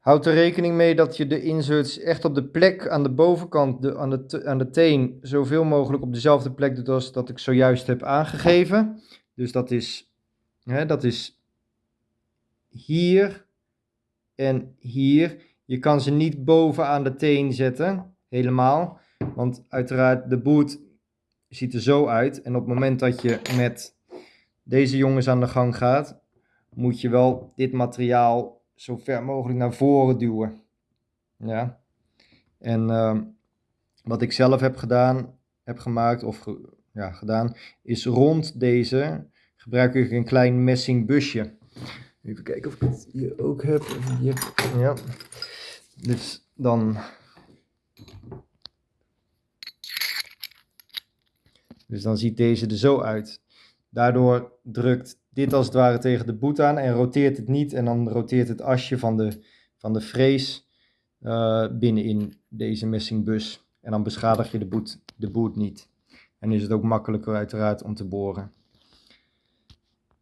Houd er rekening mee dat je de inserts echt op de plek aan de bovenkant, de, aan, de, aan de teen, zoveel mogelijk op dezelfde plek doet als dat ik zojuist heb aangegeven. Dus dat is, hè, dat is hier en hier. Je kan ze niet boven aan de teen zetten, helemaal. Want uiteraard, de boot ziet er zo uit. En op het moment dat je met deze jongens aan de gang gaat, moet je wel dit materiaal zo ver mogelijk naar voren duwen. Ja. En ehm, wat ik zelf heb gedaan, heb gemaakt of ja, gedaan, is rond deze gebruik ik een klein messing busje. Even kijken of ik het hier ook heb. Hier. Ja. Dus dan. Dus dan ziet deze er zo uit. Daardoor drukt dit als het ware tegen de boet aan en roteert het niet. En dan roteert het asje van de, van de frees eh, binnenin deze messingbus. En dan beschadig je de boet, de boet niet. En is het ook makkelijker uiteraard om te boren.